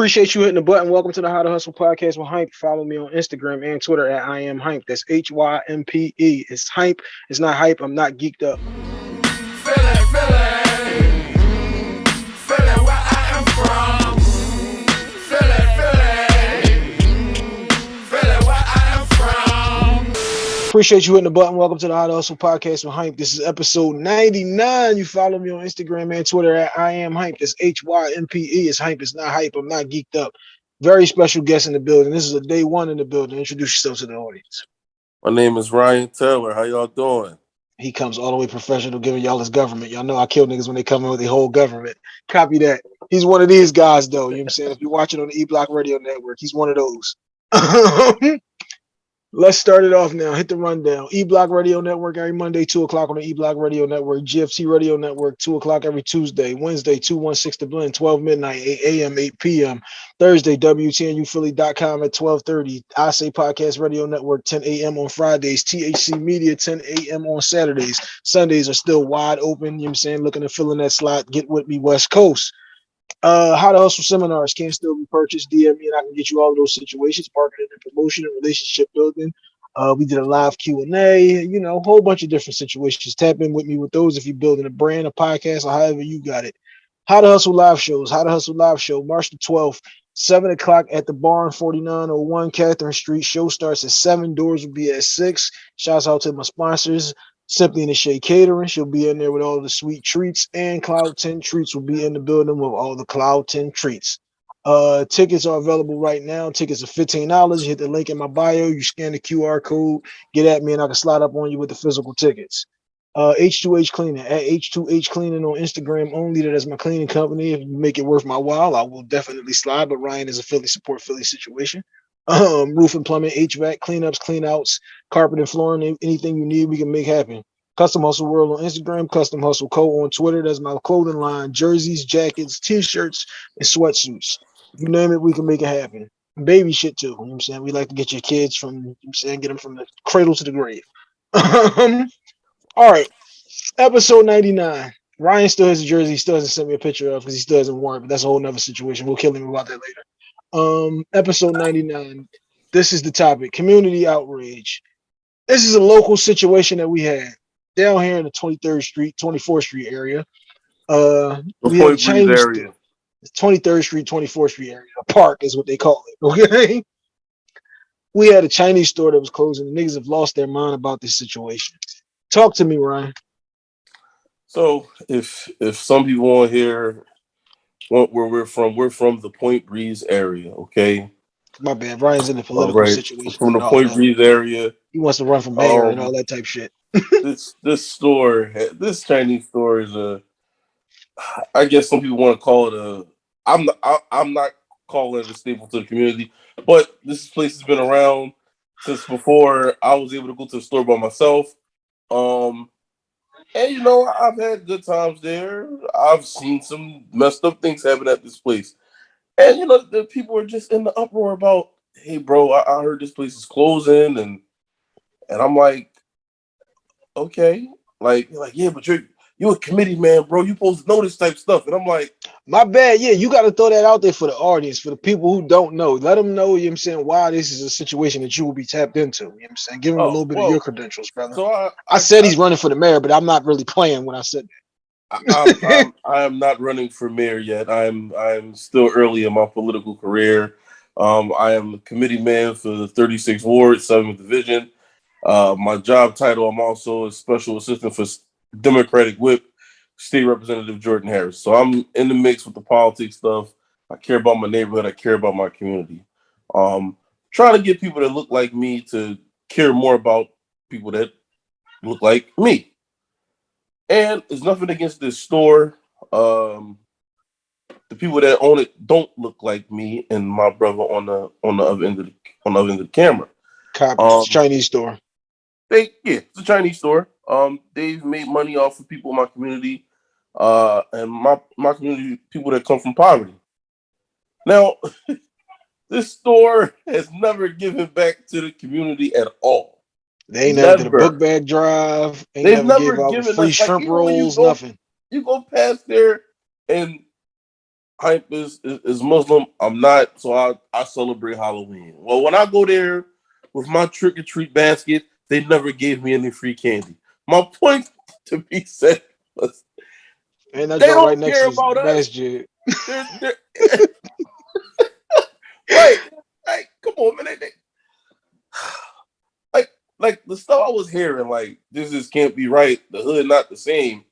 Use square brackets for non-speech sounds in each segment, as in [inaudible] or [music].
Appreciate you hitting the button. Welcome to the How to Hustle podcast with Hympe. Follow me on Instagram and Twitter at I am Hympe. That's H Y M P E. It's Hympe. It's not hype. I'm not geeked up. Appreciate you hitting the button. Welcome to the How to Hustle podcast with Hympe. This is episode 99. You follow me on Instagram and Twitter at I am Hympe. That's H Y M P E. It's Hympe. It's not hype. I'm not geeked up. Very special guest in the building. This is a day one in the building. Introduce yourself to the audience. My name is Ryan Taylor. How y'all doing? He comes all the way professional, giving y'all his government. Y'all know I kill niggas when they come in with the whole government. Copy that. He's one of these guys, though. You know what I'm saying? If you're watching on the E Block Radio Network, he's one of those. [laughs] Let's start it off now. Hit the rundown. E Block Radio Network every Monday, 2 o'clock on the E Block Radio Network. GFT Radio Network, 2 o'clock every Tuesday. Wednesday, 216 to Blend, 12 midnight, 8 a.m., 8 p.m. Thursday, WTNUphilly.com at 1230. I Say Podcast Radio Network, 10 a.m. on Fridays. THC Media, 10 a.m. on Saturdays. Sundays are still wide open. You know what I'm saying? Looking to fill in that slot. Get with me, West Coast. Uh, how to hustle seminars can still be purchased. DM me and I can get you all of those situations, marketing and promotion and relationship building. Uh, we did a live Q and A, you know, a whole bunch of different situations. Tap in with me with those if you're building a brand, a podcast, or however you got it. How to hustle live shows. How to hustle live show, March the 12th, 7 o'clock at the barn, 4901 Catherine Street. Show starts at 7. Doors will be at 6. Shouts out to my sponsors. Simply in the Shade Catering. She'll be in there with all the sweet treats, and Cloud 10 Treats will be in the building with all the Cloud 10 treats. Uh, tickets are available right now. Tickets are $15. You hit the link in my bio, you scan the QR code, get at me, and I can slide up on you with the physical tickets. Uh, H2H Cleaning at H2H Cleaning on Instagram only. That is my cleaning company. If you make it worth my while, I will definitely slide. But Ryan is a Philly support Philly situation um, roof and plumbing, HVAC, cleanups, cleanouts, carpet and flooring, anything you need, we can make happen. Custom Hustle World on Instagram, Custom Hustle Co on Twitter. That's my clothing line, jerseys, jackets, t-shirts, and sweatsuits. You name it, we can make it happen. Baby shit too. You know what I'm saying? We like to get your kids from, you know I'm saying, get them from the cradle to the grave. Um, all right. Episode 99. Ryan still has a jersey, he still hasn't sent me a picture of because he still hasn't worn it, but that's a whole nother situation. We'll kill him about that later um episode 99 this is the topic community outrage. This is a local situation that we had down here in the 23rd street 24th street area. Uh we have changed area. 23rd street 24th street area a park is what they call it [laughs] okay? We had a chinese store that was closing. The niggas have lost their mind about this situation. Talk to me ryan. So if if some people on here where we're from. We're from the Point Breeze area. Okay. My bad. Ryan's in the political right. situation. From the Point Breeze area. He wants to run for mayor um, and all that type shit. this this store, this Chinese store is a. I guess some people want to call it a. I'm not. I, I'm not calling it a staple to the community, but this place has been around since before I was able to go to the store by myself. Um, and you know, I've had good times there. I've seen some messed up things happen at this place. And you know, the people are just in the uproar about, hey bro, I, I heard this place is closing and and I'm like, okay. Like, like, yeah, but you're you a committee man, bro. You supposed to know this type of stuff. And I'm like, my bad. Yeah, you got to throw that out there for the audience, for the people who don't know. Let them know, you know I'm saying, why this is a situation that you will be tapped into. You know I'm saying? Give them oh, a little bit well, of your credentials, brother. So I, I, I said I, he's running for the mayor, but I'm not really playing when I said that. I am [laughs] not running for mayor yet. I'm I'm still early in my political career. Um, I am a committee man for the 36th Ward, 7th Division. Uh, my job title, I'm also a special assistant for Democratic whip, State Representative Jordan Harris. So I'm in the mix with the politics stuff. I care about my neighborhood. I care about my community. Um, trying to get people that look like me to care more about people that look like me. And it's nothing against this store. Um, the people that own it don't look like me and my brother on the on the other end of the on the other end of the camera. Copy. Um, Chinese store. They yeah, it's a Chinese store. Um, they've made money off of people in my community, uh, and my my community people that come from poverty. Now, [laughs] this store has never given back to the community at all. They ain't never, never did a book bag drive. Ain't They've never, never given free us, shrimp like, rolls. You go, nothing. You go past there, and hype is, is, is Muslim. I'm not, so I, I celebrate Halloween. Well, when I go there with my trick or treat basket, they never gave me any free candy. My point to be said was They don't right care about us. they're, they're [laughs] right, like, come on, man. They, like, like the stuff I was hearing, like, this just can't be right. The hood not the same.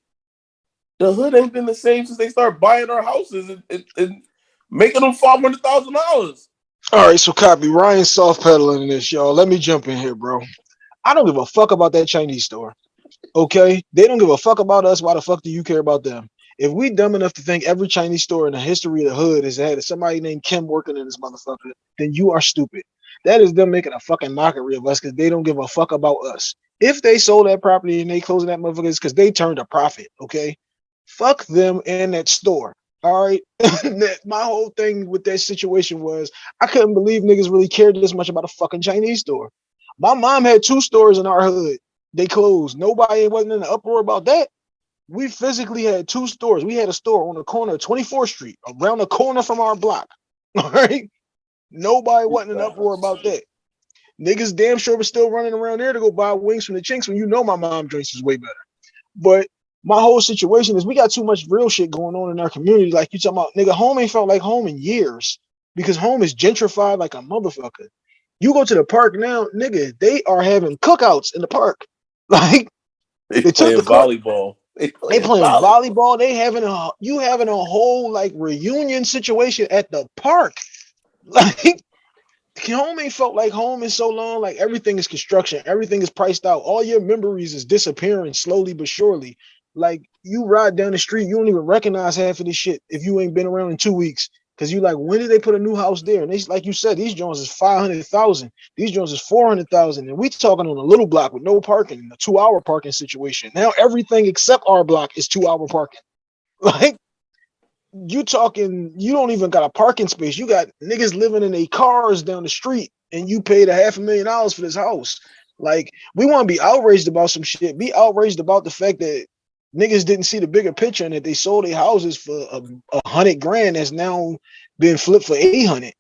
The hood ain't been the same since they started buying our houses and, and, and making them five hundred thousand dollars. All right, so copy Ryan soft pedaling this, y'all. Let me jump in here, bro. I don't give a fuck about that Chinese store. Okay, they don't give a fuck about us. Why the fuck do you care about them? If we dumb enough to think every Chinese store in the history of the hood has had somebody named Kim working in this motherfucker, then you are stupid. That is them making a fucking mockery of us because they don't give a fuck about us. If they sold that property and they closing that motherfucker, because they turned a profit. Okay, fuck them and that store. All right, [laughs] my whole thing with that situation was I couldn't believe niggas really cared this much about a fucking Chinese store. My mom had two stores in our hood. They closed. Nobody wasn't in the uproar about that. We physically had two stores. We had a store on the corner of 24th Street, around the corner from our block. [laughs] All right. Nobody wasn't in uproar about that. Niggas damn sure was still running around there to go buy wings from the chinks when you know my mom drinks is way better. But my whole situation is we got too much real shit going on in our community. Like you talking about, nigga, home ain't felt like home in years because home is gentrified like a motherfucker. You go to the park now, nigga, they are having cookouts in the park. [laughs] Like They, They took playing the volleyball. They they playing volleyball. volleyball. They having a you having a whole like reunion situation at the park. [laughs] Like home ain't felt like home in so long. Like everything is construction, everything is priced out. All your memories is disappearing slowly but surely. Like you ride down the street, you don't even recognize half of this shit if you ain't been around in two weeks. Cause you like, when did they put a new house there? And they like you said, these Jones is five hundred thousand. These Jones is four hundred thousand, and we talking on a little block with no parking, a two-hour parking situation. Now everything except our block is two-hour parking. [laughs] Like you talking, you don't even got a parking space. You got niggas living in their cars down the street, and you paid a half a million dollars for this house. Like we want to be outraged about some shit. Be outraged about the fact that niggas didn't see the bigger picture and that they sold their houses for a, a hundred grand that's now been flipped for 800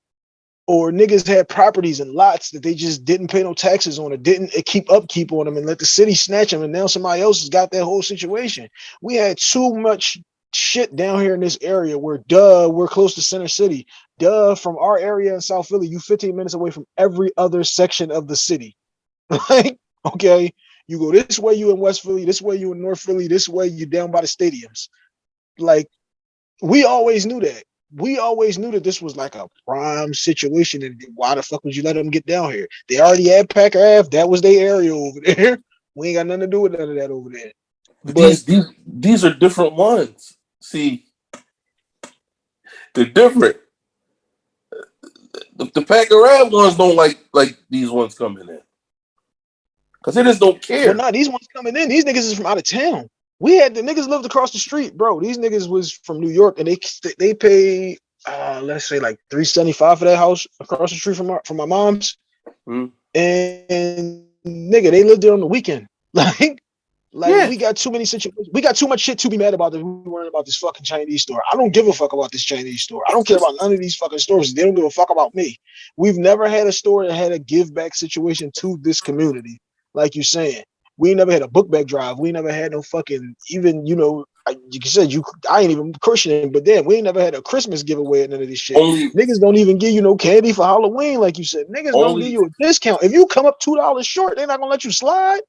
or niggas had properties and lots that they just didn't pay no taxes on or didn't keep upkeep on them and let the city snatch them and now somebody else has got that whole situation. We had too much shit down here in this area where duh we're close to center city. Duh from our area in south philly you 15 minutes away from every other section of the city. [laughs] Like okay you go this way you in west philly this way you in north philly this way you down by the stadiums. Like we always knew that. We always knew that this was like a prime situation and why the fuck would you let them get down here? They already had packer ave that was their area over there. [laughs] We ain't got nothing to do with none of that over there. But But- these, these these are different ones. See, they're different. The, the Packer Ave ones don't like like these ones coming in because they just don't care. Well, nah, these ones coming in. These niggas is from out of town. We had the niggas lived across the street, bro. These niggas was from New York, and they they pay uh let's say like three seventy five for that house across the street from our, from my mom's. Hmm. And, nigga, they lived there on the weekend. [laughs] Like, like Yeah. we got too many situations. We got too much shit to be mad about that we worrying about this fucking Chinese store. I don't give a fuck about this Chinese store. I don't care about none of these fucking stores. They don't give a fuck about me. We've never had a store that had a give back situation to this community, like you're saying. We never had a book bag drive. We never had no fucking even you know. I- You said you. I ain't even Christian, but then we ain't never had a Christmas giveaway and none of this shit. Only Niggas don't even give you no candy for Halloween, like you said. Niggas don't give you a discount. If you come up two dollars short, they're not gonna let you slide.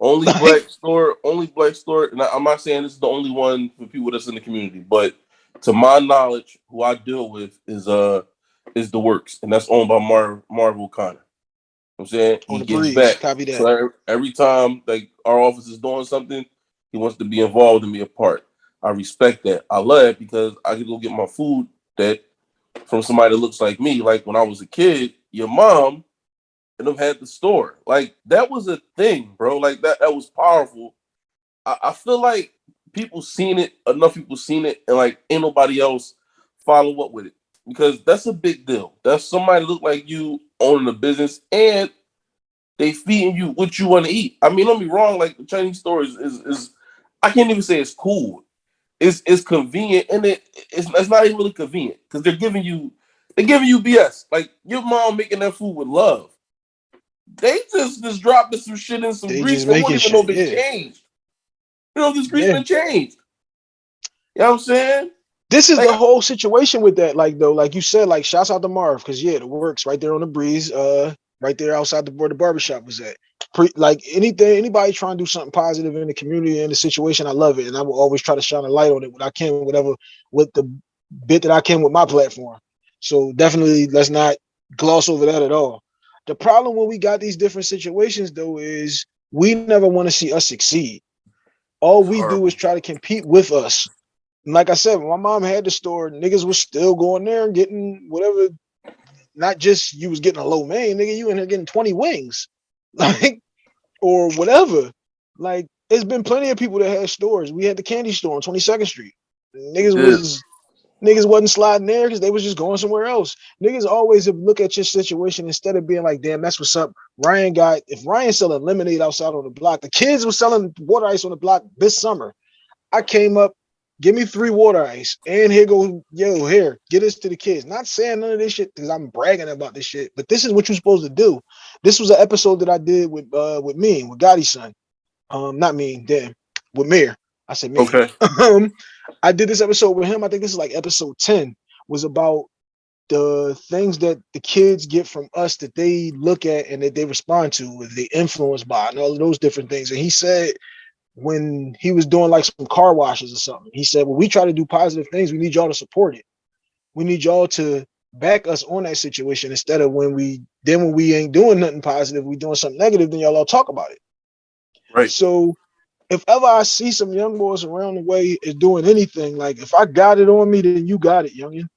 only Like- black store, only black store. And I, I'm not saying this is the only one for people that's in the community, but to my knowledge, who I deal with is uh is the works, and that's owned by Mar Marvel Connor. I'm saying he breeze, back. copy that. So every, every time like our office is doing something, he wants to be involved and be a part. I respect that. I love it because I can go get my food that from somebody that looks like me. Like when I was a kid, your mom and them had the store. Like that was a thing, bro. Like that that was powerful. I, I feel like people seen it, enough people seen it, and like ain't nobody else follow up with it. Because that's a big deal. That's somebody look like you owning a business and they feeding you what you want to eat. I mean, don't be wrong, like the Chinese store is, is is I can't even say it's cool. it's it's convenient and it it's, it's not even really convenient because they're giving you they're giving you BS. Like your mom making that food with love. They just just dropped some shit in some They grease that won't even know shit, they yeah. changed. You know, this grease Yeah. been changed. You know what I'm saying? This is Like- the whole situation with that. Like though, like you said, like shouts out to Marv because yeah, it works right there on the breeze, uh, right there outside the where the barbershop was at. Pre, like anything, anybody trying to do something positive in the community in the situation, I love it, and I will always try to shine a light on it when I can, whatever with the bit that I can with my platform. So definitely, let's not gloss over that at all. The problem when we got these different situations though is we never want to see us succeed. All we do is try to compete with us. Like I said, my mom had the store, niggas was still going there and getting whatever. Not just you was getting a lo mein, nigga, you in there getting 20 wings. [laughs] Like, or whatever. Like, there's been plenty of people that had stores. We had the candy store on 22nd Street. Niggas Yeah. was niggas wasn't sliding there because they was just going somewhere else. Niggas always look at your situation instead of being like, damn, that's what's up. Ryan got if Ryan selling lemonade outside on the block, the kids was selling water ice on the block this summer. I came up, give me three water ice, and here go, yo, here, get this to the kids. Not saying none of this shit because I'm bragging about this shit, but this is what you're supposed to do. This was an episode that I did with uh with me with Gotti's son. Um, not me, damn, with Mir. I said me. Okay. [laughs] um, I did this episode with him. I think this is like episode 10, was about the things that the kids get from us that they look at and that they respond to, they influenced by, and all of those different things. And he said when he was doing like some car washes or something, he said, When we try to do positive things, we need y'all to support it. We need y'all to back us on that situation instead of when we then when we ain't doing nothing positive, we doing something negative, then y'all all talk about it. Right. So if ever I see some young boys around the way is doing anything, like if I got it on me, then you got it, youngin.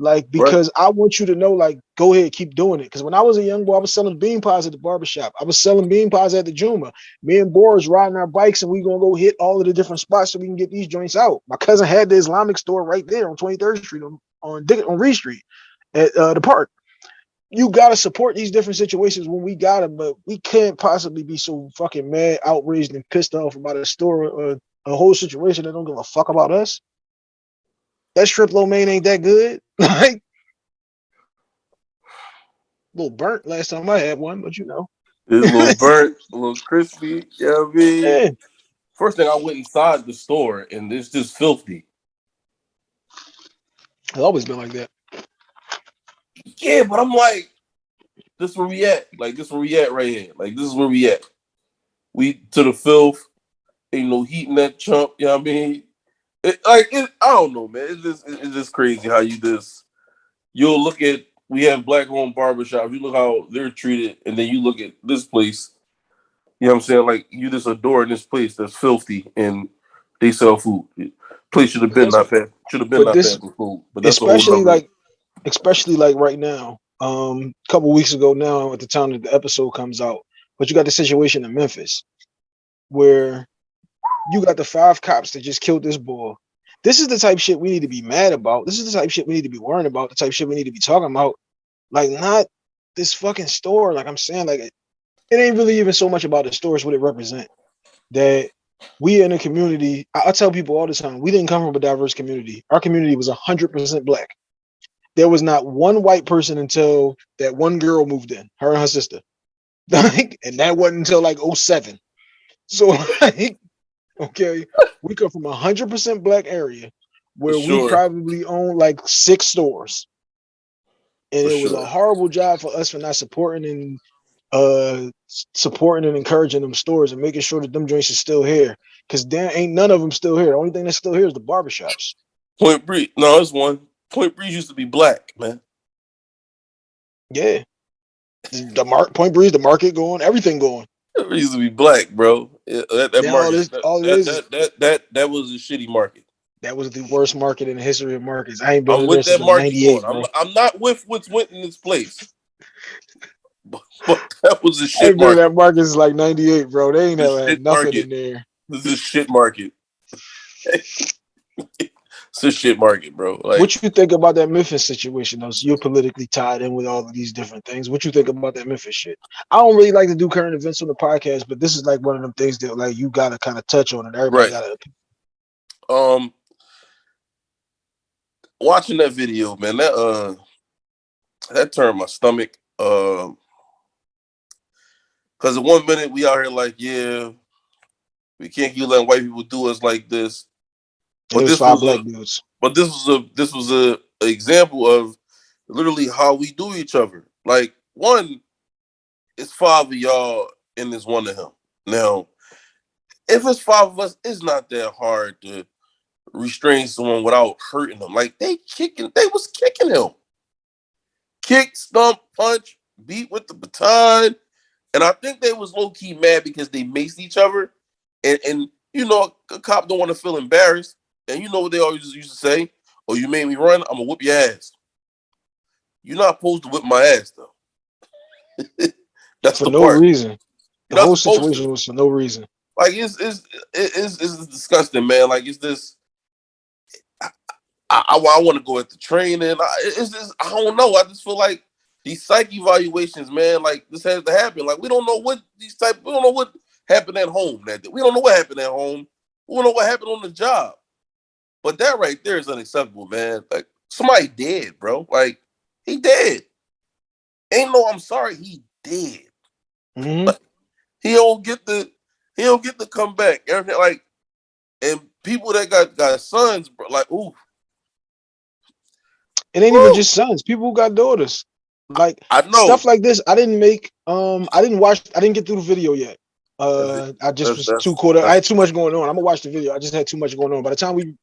Like because I want you to know, like, go ahead, keep doing it. Because when I was a young boy, I was selling bean pies at the barbershop. I was selling bean pies at the Juma. Me and Boris riding our bikes, and we gonna go hit all of the different spots so we can get these joints out. My cousin had the Islamic store right there on 23rd Street on on, Dick- on Reed Street at uh, the park. You gotta support these different situations when we got them, but we can't possibly be so fucking mad, outraged, and pissed off about a store or a whole situation that don't give a fuck about us. That strip lo mein ain't that good. [laughs] Like a little burnt last time I had one, but you know. It's a little [laughs] burnt, a little crispy. You know what I mean? Yeah. First thing I went inside the store and it's just filthy. It's always been like that. Yeah, but I'm like, this where we at. Like this where we at right here. Like this is where we at. We to the filth. Ain't no heat in that chump. You know what I mean? It, like it, I don't know, man. It's just it's just crazy how you just you'll look at we have black owned barbershops. You look how they're treated, and then you look at this place. You know what I'm saying? Like you just adore this place that's filthy and they sell food. Place should have been not bad. Should have been not this- bad for food. But that's especially like especially like right now um a couple weeks ago now at the time that the episode comes out but you got the situation in memphis where you got the five cops that just killed this boy. This is the type shit we need to be mad about. This is the type shit we need to be worrying about the type shit we need to be talking about. Like not this fucking store. Like i'm saying like it, it ain't really even so much about the store it's what it represent. That we in a community I, I tell people all the time we didn't come from a diverse community. Our community was 100% black. There was not one white person until that one girl moved in, her and her sister. [laughs] Like, and that wasn't until like 07. So [laughs] like, okay, we come from a hundred percent black area where we probably own like six stores. And For it was sure. a horrible job for us for not supporting and uh supporting and encouraging them stores and making sure that them joints are still here. Cause there ain't none of them still here. The only thing that's still here is the barbershops. Point Breeze. No, it's one. Point Breeze used to be black, man. Yeah. The mark Point Breeze, the market going, everything going. It used to be black, bro. That that all market, this- that, all it that, is- that, that, that, that was a shitty market. That was the worst market in the history of markets. I ain't been I'm with that market. 98, bro. I'm, I'm not with what's went in this place. [laughs] But, but that was a I shit ain't been in market. that market since like 98, bro. They ain't This never had nothing market. in there. This is a shit market. [laughs] it's a shit market, bro. Like what you think about that Memphis situation, though? So you're politically tied in with all of these different things. What you think about that Memphis shit? I don't really like to do current events on the podcast, but this is like one of them things that like you gotta kind of touch on it. Everybody Right. gotta um watching that video, man, that uh that turned my stomach. Um because in one minute we out here like, yeah, we can't keep letting white people do us like this. But this five black dudes. But this was a this was a, a example of literally how we do each other. Like one, it's five of y'all and it's one of him. Now, if it's five of us, it's not that hard to restrain someone without hurting them. Like they kicking, they was kicking him. Kick, stump, punch, beat with the baton. And I think they was low key mad because they maced each other. And, and you know, a cop don't want to feel embarrassed. And you know what they always used to say? Oh, you made me run, I'm gonna whoop your ass. You're not supposed to whip my ass though. [laughs] That's for no part. reason. The whole situation to. was for no reason. Like it's it's it's, it's disgusting, man. Like it's this. I, I, I want to go at the training. I, it's just I don't know. I just feel like these psych evaluations, man. Like this has to happen. Like we don't know what these type. We don't know what happened at home. That day. we don't know what happened at home. We don't know what happened on the job. But that right there is unacceptable, man. Like somebody dead, bro. Like he dead. Ain't no I'm sorry, he dead. Mm-hmm. he don't get the he don't get to come back. Everything like and people that got got sons, bro, like ooh. It ain't ooh. even just sons. People who got daughters. Like I know stuff like this. I didn't make um I didn't watch I didn't get through the video yet. Uh I just that's, was too caught up. I had too much going on. I'm gonna watch the video. I just had too much going on. By the time we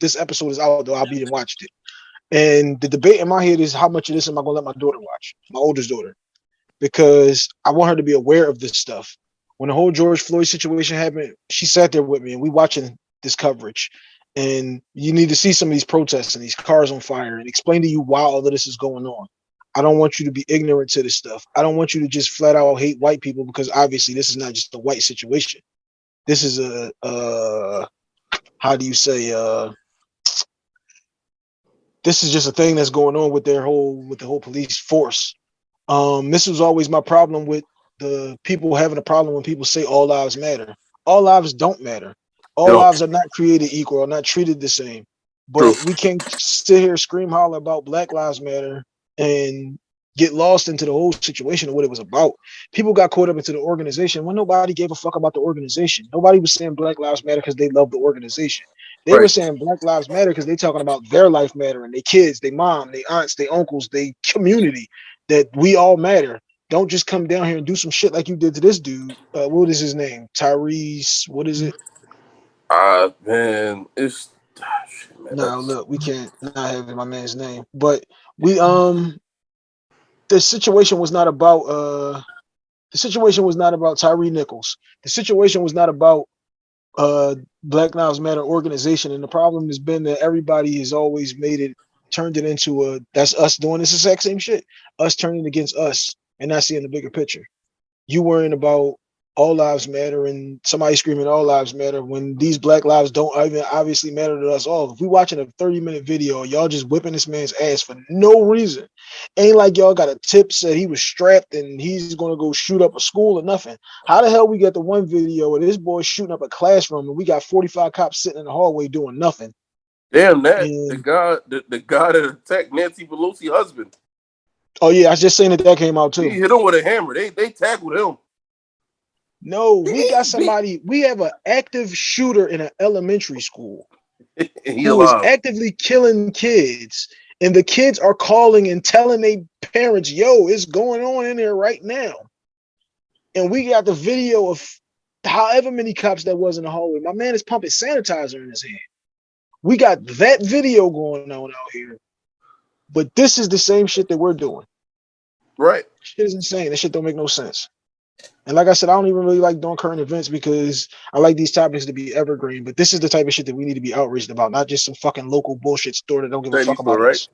this episode is out though, I'll be and watched it. And the debate in my head is how much of this am I gonna let my daughter watch, my oldest daughter, because I want her to be aware of this stuff. When the whole George Floyd situation happened, she sat there with me and we watching this coverage. And you need to see some of these protests and these cars on fire and explain to you why all of this is going on. I don't want you to be ignorant to this stuff. I don't want you to just flat out hate white people because obviously this is not just a white situation. This is a uh how do you say uh this is just a thing that's going on with their whole with the whole police force. Um, this was always my problem with the people having a problem when people say all lives matter. All lives don't matter. All no. lives are not created equal, are not treated the same. But we can't sit here scream holler about Black Lives Matter and get lost into the whole situation of what it was about. People got caught up into the organization when nobody gave a fuck about the organization. Nobody was saying Black Lives Matter because they love the organization. They right. were saying Black Lives Matter because they talking about their life matter and their kids, their mom, their aunts, their uncles, their community, that we all matter. Don't just come down here and do some shit like you did to this dude. Uh, what is his name? Tyrese. What is it? Uh man, it's [sighs] no, look, we can't not have my man's name, but we um the situation was not about uh the situation was not about Tyre Nichols. The situation was not about uh Black Lives Matter organization. And the problem has been that everybody has always made it turned it into a that's us doing this exact same shit. Us turning against us and not seeing the bigger picture. You worrying about all lives matter and somebody screaming all lives matter when these black lives don't even obviously matter to us all. If we watching a 30 minute video, y'all just whipping this man's ass for no reason. Ain't like y'all got a tip said he was strapped and he's gonna go shoot up a school or nothing. How the hell we get the one video where this boy shooting up a classroom and we got 45 cops sitting in the hallway doing nothing? Damn that and, the guy the, the guy that attacked Nancy Pelosi husband. Oh yeah, I was just saying that that came out too. He hit him with a hammer. They they tackled him. No, we got somebody. We have an active shooter in an elementary school [laughs] who is actively killing kids, and the kids are calling and telling their parents, "Yo, it's going on in there right now." And we got the video of however many cops that was in the hallway. My man is pumping sanitizer in his hand. We got that video going on out here, but this is the same shit that we're doing. Right? Shit is insane. That shit don't make no sense. And like I said, I don't even really like doing current events because I like these topics to be evergreen. But this is the type of shit that we need to be outraged about, not just some fucking local bullshit store that don't give a fuck about right? us.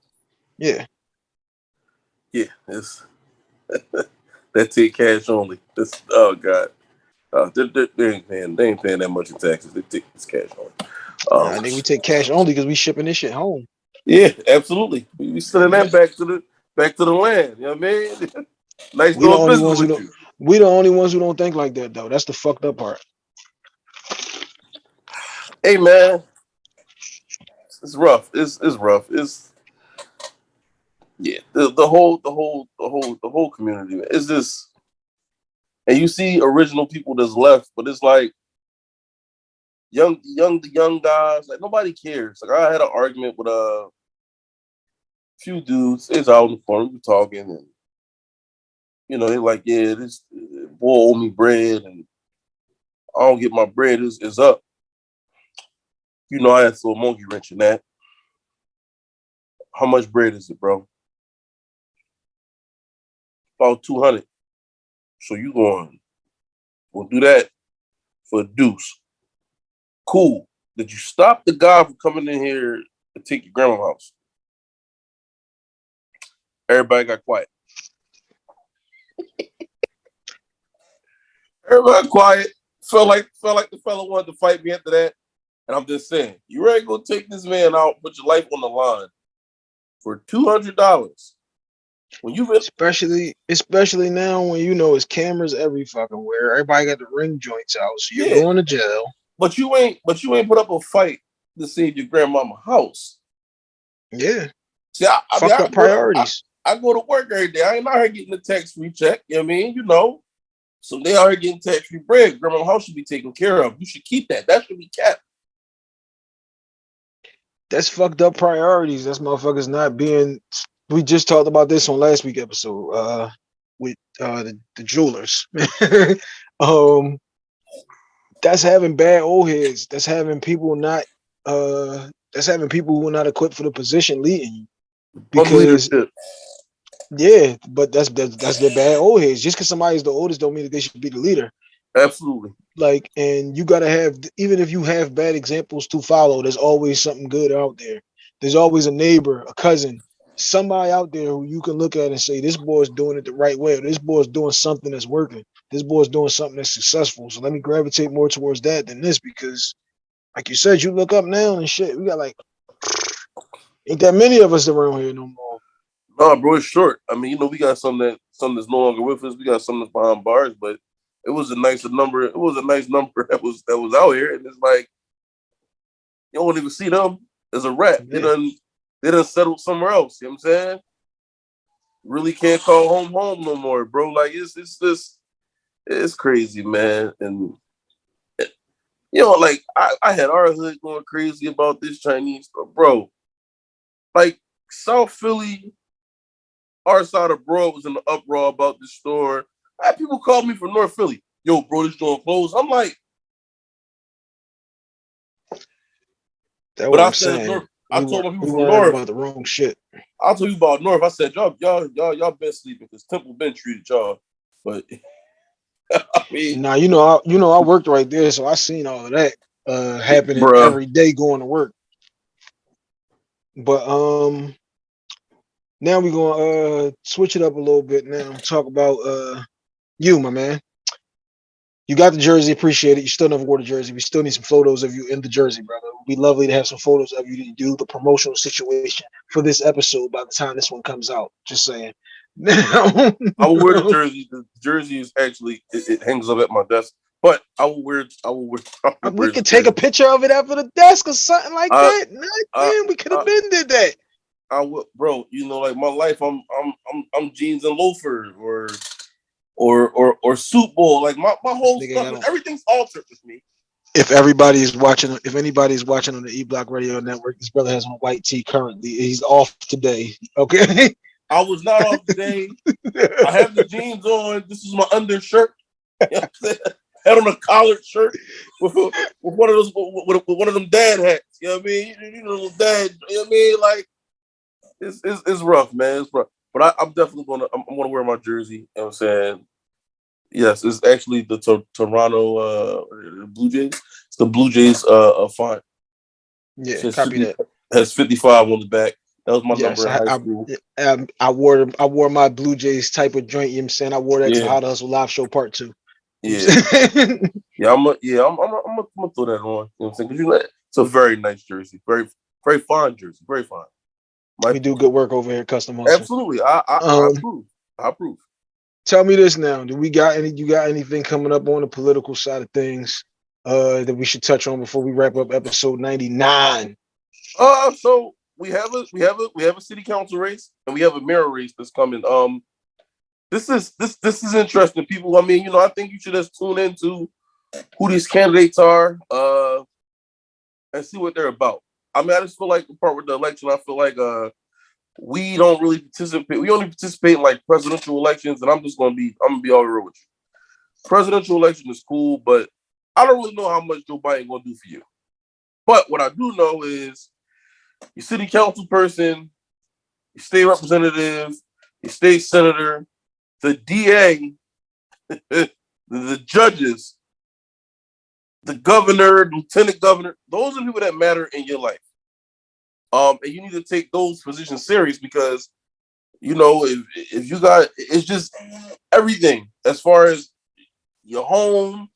Yeah. Yeah, it's [laughs] that's it cash only. This oh god. Uh, they, they, they, ain't paying. They ain't paying that much in taxes. They take this cash only. Um, I think we take cash only because we shipping this shit home. Yeah, absolutely. We, we sending that back to the back to the land. You know what I mean? [laughs] nice we doing business with you. We the only ones who don't think like that though. That's the fucked up part. Hey man, it's rough. It's it's rough. It's Yeah, the, the whole the whole the whole the whole community is this and you see original people that's left, but it's like young young the young guys, like nobody cares. Like I had an argument with uh, a few dudes, it's out in the phone, we talking and you know, they're like, yeah, this boy owe me bread and I don't get my bread is is up. You know, I had to throw a monkey wrench in that. How much bread is it, bro? About 200. So you going, we'll do that for a deuce. Cool. Did you stop the guy from coming in here to take your grandma's house? Everybody got quiet. Everybody quiet. Felt like felt like the fella wanted to fight me after that. And I'm just saying, you ready to go take this man out, put your life on the line for two hundred dollars. When you especially especially now when you know it's cameras every fucking where. Everybody got the ring joints out, so you're yeah. going to jail. But you ain't but you ain't put up a fight to save your grandmama house. Yeah. See, I, I Fuck mean, up priorities. I, I, go to work every day. I ain't out here getting a tax free check. You know what I mean? You know. So they are getting tax free bread. Grandma's house should be taken care of. You should keep that. That should be kept that's fucked up priorities. That's motherfuckers not being. We just talked about this on last week episode uh, with uh, the, the jewelers. [laughs] um, that's having bad old heads. That's having people not. Uh, that's having people who are not equipped for the position leading you. Because yeah, but that's that's, that's their bad old heads. Just because somebody's the oldest don't mean that they should be the leader. Absolutely. Like, and you got to have, even if you have bad examples to follow, there's always something good out there. There's always a neighbor, a cousin, somebody out there who you can look at and say, this boy's doing it the right way. Or this boy's doing something that's working. This boy's doing something that's successful. So let me gravitate more towards that than this because, like you said, you look up now and shit. We got like, [sniffs] ain't that many of us around here no more. No, bro, it's short. I mean, you know, we got some that some that's no longer with us. We got some that's behind bars, but it was a nice number. It was a nice number [laughs] that was that was out here, and it's like you don't even see them as a rap. They done they done settled somewhere else. You know what I'm saying? Really can't call home home no more, bro. Like it's it's just it's crazy, man. And eh, you know, like I, I had our hood going crazy about this Chinese stuff, bro. Like South Philly, our side of Broad was in the uproar about this store I had people call me from North Philly. Yo, bro, this joint closed. I'm like, that what I'm saying. North, I told my people from North about the wrong shit. I told you about North. I said, y'all, y'all, y'all, y'all been sleeping because Temple been treated y'all. But [laughs] I mean, now you know, I, you know, I worked right there, so I seen all of that uh happening bruh. every day going to work. But um, now we're gonna uh switch it up a little bit. Now talk about uh you, my man. You got the jersey, appreciate it. You still never wore the jersey. We still need some photos of you in the jersey, brother. It'd be lovely to have some photos of you to do the promotional situation for this episode by the time this one comes out. Just saying. [laughs] I will wear the jersey. The jersey is actually it, it, hangs up at my desk, but I will wear. I will wear. [laughs] Will we could take a picture of it after the desk or something like uh, that. Uh, man, we could have uh, been did that. I would, bro. You know, like my life, I'm, I'm, I'm, I'm jeans and loafers, or or or or Soup Bowl. Like my, my whole Nigga, stuff, everything's altered with me. If everybody is watching, if anybody is watching on the E Block Radio Network, this brother has on white tee currently. He's off today. Okay. I was not off today. [laughs] I have the jeans on. This is my undershirt. [laughs] You know Had on a collared shirt with, with one of those with, with, one of them dad hats. You know what I mean? You, you know, dad. You know what I mean? Like it's it's, it's rough, man. It's rough. But I, am definitely gonna I'm, I'm, gonna wear my jersey. You know what I'm saying? Yes, it's actually the to- Toronto uh, Blue Jays. It's the Blue Jays uh, uh font. Yeah, copy 50, that. Has 55 on the back. That was my yes, number I. I, um, I, wore I wore my Blue Jays type of joint. You know what I'm saying? I wore that yeah. to How to Hustle Live Show Part Two. Yeah, [laughs] yeah, I'm a, yeah, I'm, I'm, a, I'm, a, I'm gonna throw that on. You know what I'm saying? Because you it's a very nice jersey, very, very fine jersey, very fine. My, we do good work over here, custom hustle. Absolutely, I, I, um, I approve. I approve. Tell me this now: Do we got any? You got anything coming up on the political side of things uh, that we should touch on before we wrap up episode ninety nine? Uh, so we have a we have a we have a city council race and we have a mayor race that's coming. Um, this is this this is interesting, people. I mean, you know, I think you should just tune into who these candidates are, uh, and see what they're about. I mean, I just feel like the part with the election, I feel like uh we don't really participate. We only participate in like presidential elections, and I'm just gonna be I'm gonna be all real with you. Presidential election is cool, but I don't really know how much Joe Biden gonna do for you. But what I do know is your city council person, your state representative, your state senator, the DA, [laughs] the judges, the governor, lieutenant governor, those are people that matter in your life. Um, and you need to take those positions serious because you know if if you got it's just everything as far as your home.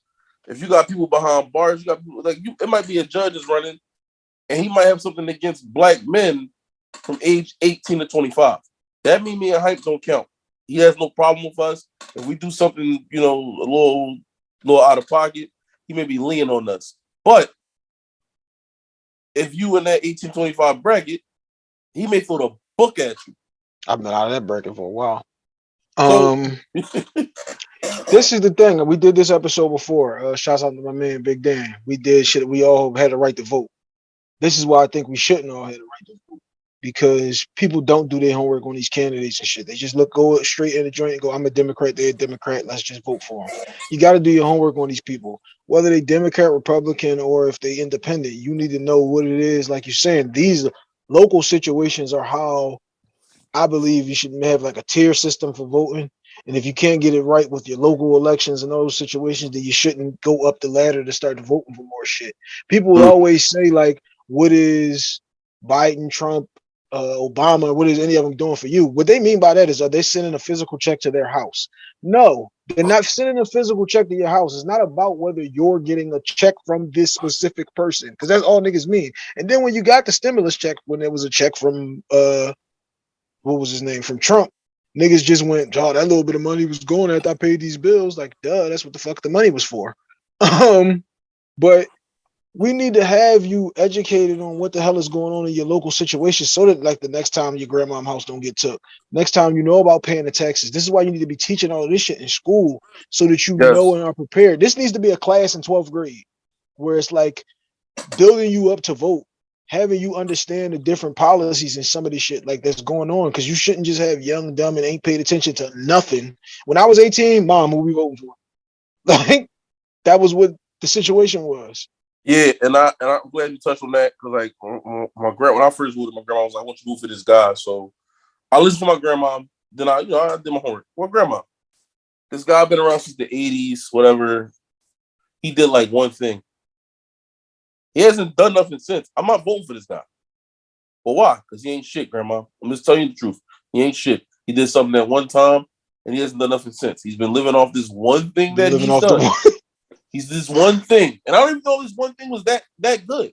If you got people behind bars, you got people like you. It might be a judge is running, and he might have something against black men from age 18 to 25. That mean me and Hympe don't count. He has no problem with us. If we do something, you know, a little, little out of pocket, he may be leaning on us. But if you in that 1825 bracket, he may throw the book at you. I've been out of that bracket for a while. Um, [laughs] this is the thing. We did this episode before. Uh, shouts out to my man Big Dan. We did shit. We all had a right to vote. This is why I think we shouldn't all have the right to vote because people don't do their homework on these candidates and shit. They just look go straight in the joint and go, "I'm a Democrat. They're a Democrat. Let's just vote for them." You got to do your homework on these people, whether they Democrat, Republican, or if they independent. You need to know what it is. Like you're saying, these local situations are how I believe you should have like a tier system for voting. And if you can't get it right with your local elections and those situations, then you shouldn't go up the ladder to start voting for more shit. People will Mm. always say like, "What is Biden, Trump, uh, Obama? What is any of them doing for you?" What they mean by that is, are they sending a physical check to their house? No, they're not sending a physical check to your house. It's not about whether you're getting a check from this specific person, because that's all niggas mean. And then when you got the stimulus check, when there was a check from uh what was his name from Trump. Niggas just went, oh, that little bit of money was going after I paid these bills. Like, duh, that's what the fuck the money was for. [laughs] Um, but we need to have you educated on what the hell is going on in your local situation so that like the next time your grandma's house don't get took. Next time you know about paying the taxes. This is why you need to be teaching all of this shit in school so that you Yes. know and are prepared. This needs to be a class in 12th grade where it's like building you up to vote having you understand the different policies and some of this shit like that's going on because you shouldn't just have young dumb and ain't paid attention to nothing when i was 18 mom who we voting for [laughs] like that was what the situation was Yeah, and I and I'm glad you touched on that because like my, grand when I first moved, my grandma was like, "I want you to move for this guy." So I listened to my grandma. Then I, you know, I did my homework. Well, grandma, this guy been around since the '80s, whatever. He did like one thing. He hasn't done nothing since. I'm not voting for this guy. But why? Because he ain't shit, grandma. I'm just telling you the truth. He ain't shit. He did something at one time, and he hasn't done nothing since. He's been living off this one thing that he's done. He's this one thing, and I don't even know this one thing was that that good,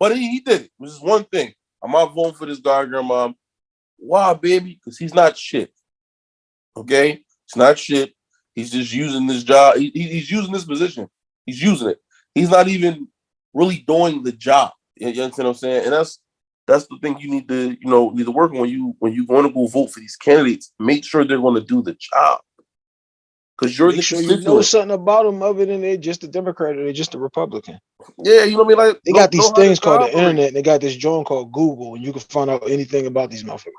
but he, he did it. It was just one thing. I'm not voting for this guy, grandma. Why, baby? Because he's not shit. Okay, it's not shit. He's just using this job. He, he- he's using this position. He's using it. He's not even really doing the job. You, you understand what I'm saying? And that's that's the thing you need to you know need to work on when you when you want to go vote for these candidates. Make sure they're going to do the job. Because you're the make sure you know something about them other than they're just a democrat or they're just a republican Yeah, you know what I mean. Like they got these know how to things called the internet and they got this joint called google and you can find out anything about these motherfuckers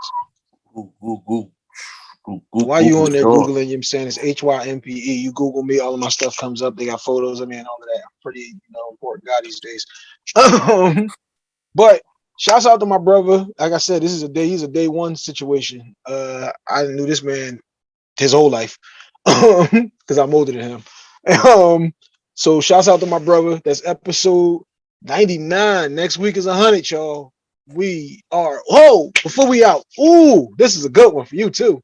Google, Google, Google, Why you on there Googling, you know what I'm saying? It's H Y M P E. You Google me, all of my stuff comes up. They got photos of me and all of that. I'm pretty, you know, important guy these days. [laughs] Um, but shouts out to my brother. Like I said, this is a day, he's a day one situation. Uh, I knew this man his whole life [laughs] because I'm older than him. [laughs] Um, so shouts out to my brother. That's episode 99. Next week is 100, y'all. We are, oh, before we out, ooh, this is a good one for you too.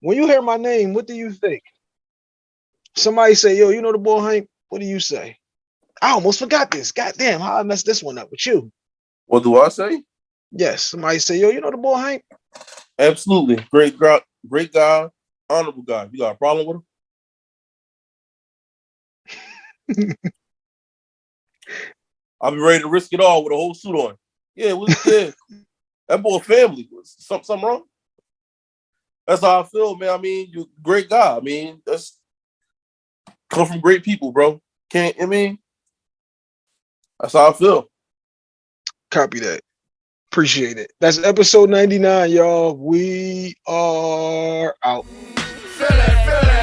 When you hear my name, what do you think? Somebody say, yo, you know the boy Hank? What do you say? I almost forgot this. God damn, how I messed this one up with you. What do I say? Yes, somebody say, yo, you know the boy Hank? Absolutely, great great guy, honorable guy. You got a problem with him? [laughs] I'll be ready to risk it all with a whole suit on. Yeah, yeah. that boy family. Something, something wrong? That's how I feel, man. I mean, you great guy. I mean, that's come from great people, bro. Can't I mean? That's how I feel. Copy that. Appreciate it. That's episode 99, y'all. We are out. Feel it, feel it.